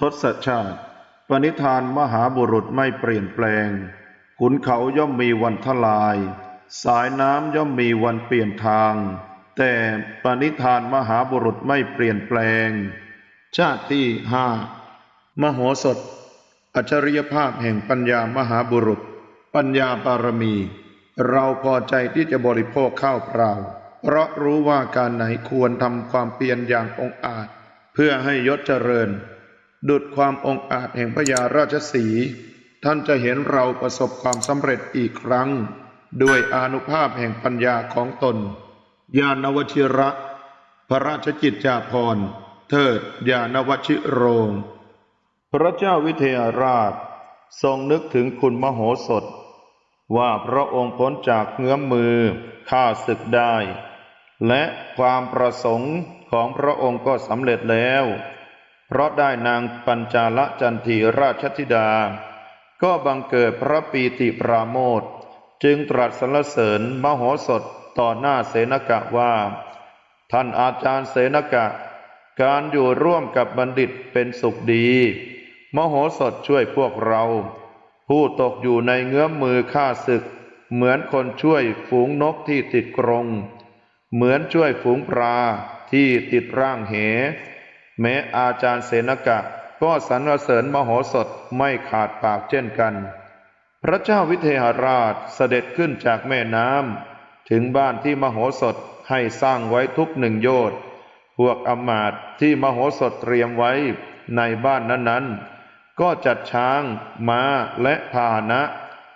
ทศชาติ ปณิธานมหาบุรุษไม่เปลี่ยนแปลง ขุนเขาย่อมมีวันทลาย สายน้ำย่อมมีวันเปลี่ยนทาง แต่ปณิธานมหาบุรุษไม่เปลี่ยนแปลง ชาติที่ห้ามโหสถ อัจฉริยภาพแห่งปัญญามหาบุรุษ ปัญญาบารมี เราพอใจที่จะบริโภคข้าวเปล่า เพราะรู้ว่าการไหนควรทำความเพียรอย่างองอาจ เพื่อให้ยศเจริญ ดุดความองอาจแห่งพญาราชสี ท่านจะเห็นเราประสบความสำเร็จอีกครั้ง ด้วยอนุภาพแห่งปัญญาของตน ญาณวชิระ พระราชกิจจาภรณ์ เทิดญาณวชิโรง พระเจ้าวิเทหราช ทรงนึกถึงคุณมโหสถ ว่าพระองค์พ้นจากเงื้อมมือฆ่าศึกได้ และความประสงค์ของพระองค์ก็สำเร็จแล้ว เพราะได้นางปัญจาลจันทีราชธิดา ก็บังเกิดพระปีติปราโมทจึงตรัสสรรเสริญมโหสถต่อหน้าเสนกะว่า ท่านอาจารย์เสนกะ การอยู่ร่วมกับบัณฑิตเป็นสุขดี มโหสถช่วยพวกเรา ผู้ตกอยู่ในเงื้อมมือฆ่าศึก เหมือนคนช่วยฝูงนกที่ติดกรง เหมือนช่วยฝูงปลาที่ติดร่างเห แม้อาจารย์เสนกะ ก็สรรเสริญมโหสถไม่ขาดปากเช่นกัน พระเจ้าวิเทหราชเสด็จขึ้นจากแม่น้ำถึงบ้านที่มโหสถให้สร้างไว้ทุกหนึ่งโยชน์พวกอมาตที่มโหสถเตรียมไว้ในบ้านนั้นๆ ก็จัดช้างม้าและพาหนะ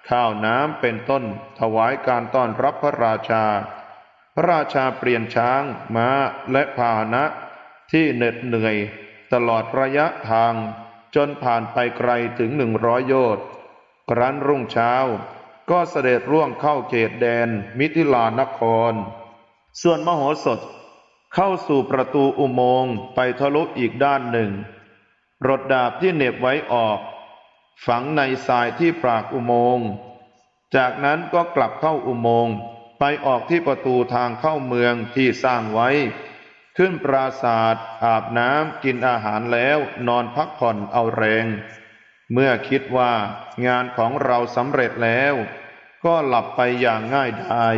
ข้าวน้ำเป็นต้นถวายการต้อนรับพระราชา พระราชาเปลี่ยนช้างม้าและพาหนะ ที่เหน็ดเหนื่อย ตลอดระยะทาง จนผ่านไปไกลถึงหนึ่งร้อยโยชน์ครั้นรุ่งเช้า ก็เสด็จร่วงเข้าเขตแดนมิถิลานคร ส่วนมโหสถเข้าสู่ประตูอุโมงค์ไปทะลุอีกด้านหนึ่ง รถดาบที่เหน็บไว้ออก ฝังในทรายที่ปากอุโมงค์ จากนั้นก็กลับเข้าอุโมงค์ไปออกที่ประตูทางเข้าเมืองที่สร้างไว้ ขึ้นปราศาสตร์อาบน้ำกินอาหารแล้วนอนพักผ่อนเอาแรง เมื่อคิดว่างานของเราสำเร็จแล้ว ก็หลับไปอย่างง่ายดาย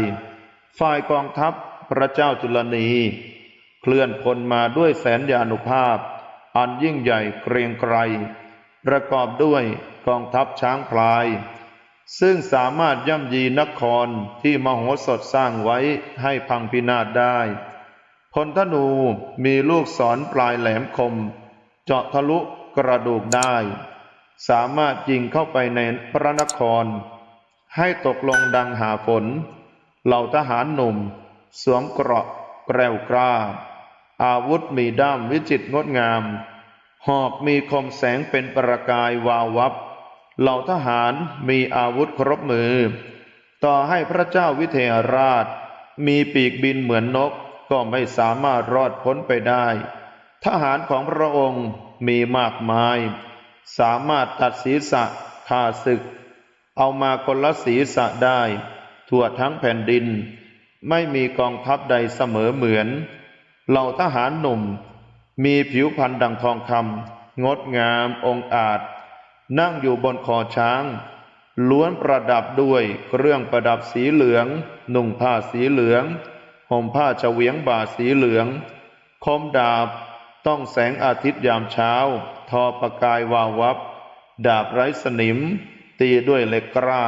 ฝ่ายกองทัพพระเจ้าจุลนี เคลื่อนพลมาด้วยแสนยานุภาพ อันยิ่งใหญ่เกรียงไกร ประกอบด้วยกองทัพช้างพลาย ซึ่งสามารถย่ำยีนครที่มโหสถสร้างไว้ให้พังพินาศได้ พลธนูมีลูกศรปลายแหลมคม เจาะทะลุกระดูกได้ สามารถยิงเข้าไปในพระนคร ให้ตกลงดังหาฝน เหล่าทหารหนุ่ม สวมเกราะแกล้วกล้า อาวุธมีด้ามวิจิตรงดงาม หอกมีคมแสงเป็นประกายวาววับ เหล่าทหารมีอาวุธครบมือ ต่อให้พระเจ้าวิเทหราช มีปีกบินเหมือนนก ก็ไม่สามารถรอดพ้นไปได้ ทหารของพระองค์มีมากมาย สามารถตัดศีรษะฆ่าศึก เอามาคนละศีรษะได้ ทั่วทั้งแผ่นดิน ไม่มีกองทัพใดเสมอเหมือน เหล่าทหารหนุ่ม มีผิวพรรณดังทองคำงดงามองอาจ นั่งอยู่บนคอช้าง ล้วนประดับด้วยเครื่องประดับสีเหลือง นุ่งผ้าสีเหลือง ห่มผ้าเฉวียงบ่าสีเหลือง คมดาบ ต้องแสงอาทิตย์ยามเช้า ทอประกายวาววับ ดาบไร้สนิม ตีด้วยเหล็กกล้า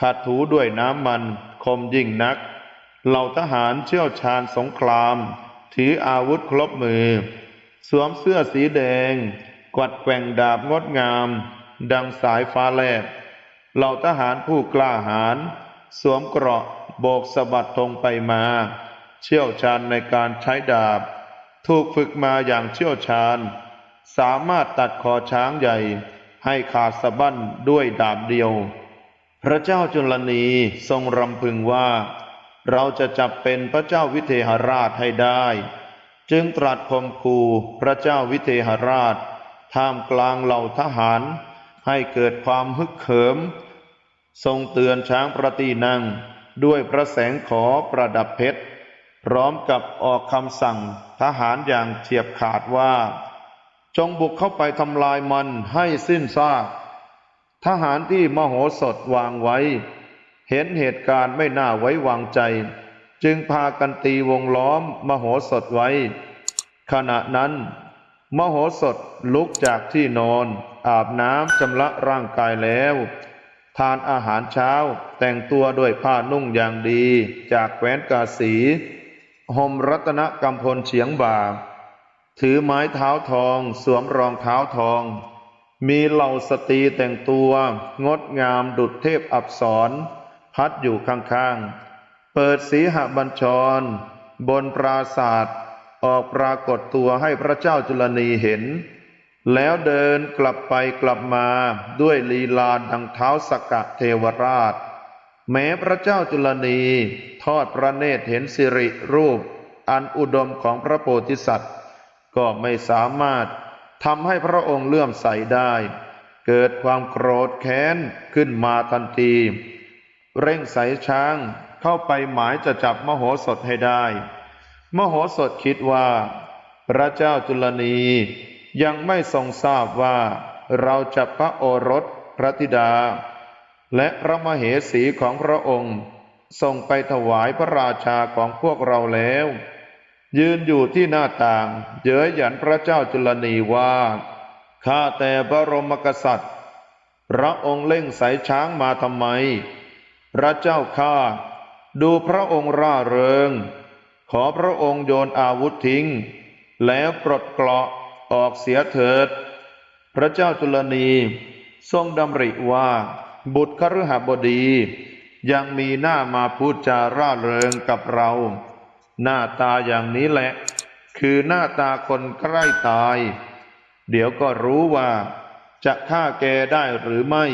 ขัดถูด้วยน้ำมัน คมยิ่งนัก เหล่าทหารเชี่ยวชาญสงคราม ถืออาวุธครบมือ สวมเสื้อสีแดง กวัดแกว่งดาบงดงาม ดังสายฟ้าแลบเหล่าทหารผู้กล้าหาญสวมเกราะโบกสะบัดธงไปมา เชี่ยวชาญในการใช้ดาบ ถูกฝึกมาอย่างเชี่ยวชาญ สามารถตัดคอช้างใหญ่ให้ขาดสะบั้นด้วยดาบเดียว พระเจ้าจุลนีทรงรำพึงว่า เราจะจับเป็นพระเจ้าวิเทหราชให้ได้ จึงตรัสคมคูพระเจ้าวิเทหราช ท่ามกลางเหล่าทหาร ให้เกิดความฮึกเหิม ทรงเตือนช้างประตีนั่งด้วยพระแสงขอประดับเพชร พร้อมกับออกคำสั่งทหารอย่างเฉียบขาดว่า จงบุกเข้าไปทำลายมันให้สิ้นซาก ทหารที่มโหสถวางไว้ เห็นเหตุการณ์ไม่น่าไว้วางใจ จึงพากันตีวงล้อมมโหสถไว้ ขณะนั้น มโหสถลุกจากที่นอน อาบน้ำชำระร่างกายแล้วทานอาหารเช้าแต่งตัวด้วยผ้านุ่งอย่างดีจากแคว้นกาสี ห่มรัตนกำพลเฉียงบ่า ถือไม้เท้าทอง สวมรองเท้าทอง มีเหล่าสตรีแต่งตัว งดงามดุจเทพอับสร พัดอยู่ข้างๆ เปิดสีหบัญชร บนปราศาสตร์ออกปรากฏตัวให้พระเจ้าจุลนีเห็น แล้วเดินกลับไปกลับมาด้วยลีลาดังเท้าสกกะเทวราช แม้พระเจ้าจุลนีทอดพระเนตรเห็นสิริรูป อันอุดมของพระโพธิสัตว์ ก็ไม่สามารถทำให้พระองค์เลื่อมใสได้ เกิดความโกรธแค้นขึ้นมาทันที เร่งใสช้างเข้าไปหมายจะจับมโหสถให้ได้ มโหสถคิดว่า พระเจ้าจุลนียังไม่ทรงทราบว่า เราจับพระโอรสพระธิดา และพระมเหสีของพระองค์ ส่งไปถวายพระราชาของพวกเราแล้ว ยืนอยู่ที่หน้าต่าง เย้ยหยันพระเจ้าจุลนีว่าข้าแต่บรมกษัตริย์ พระองค์เล่งสายช้างมาทำไม พระเจ้าข้าดูพระองค์ร่าเริง ขอพระองค์โยนอาวุธทิ้ง แล้วปลดเกราะออกเสียเถิด พระเจ้าจุลนีทรงดำริว่าบุตรคฤหบดี ยังมีหน้ามาพูดจาร่าเริงกับเรา หน้าตาอย่างนี้แหละ คือหน้าตาคนใกล้ตาย เดี๋ยวก็รู้ว่า จะฆ่าแกได้หรือไม่